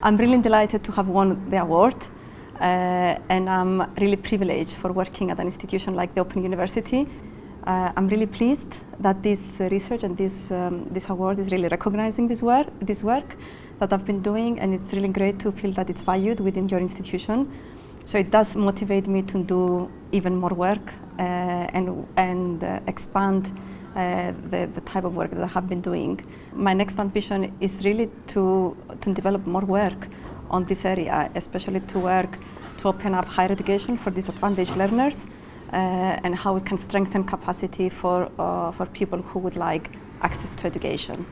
I'm really delighted to have won the award uh, and I'm really privileged for working at an institution like the Open University. Uh, I'm really pleased that this research and this, um, this award is really recognizing this work, this work that I've been doing and it's really great to feel that it's valued within your institution. So it does motivate me to do even more work uh, and, and uh, expand uh, the, the type of work that I have been doing. My next ambition is really to, to develop more work on this area, especially to work to open up higher education for disadvantaged learners uh, and how we can strengthen capacity for, uh, for people who would like access to education.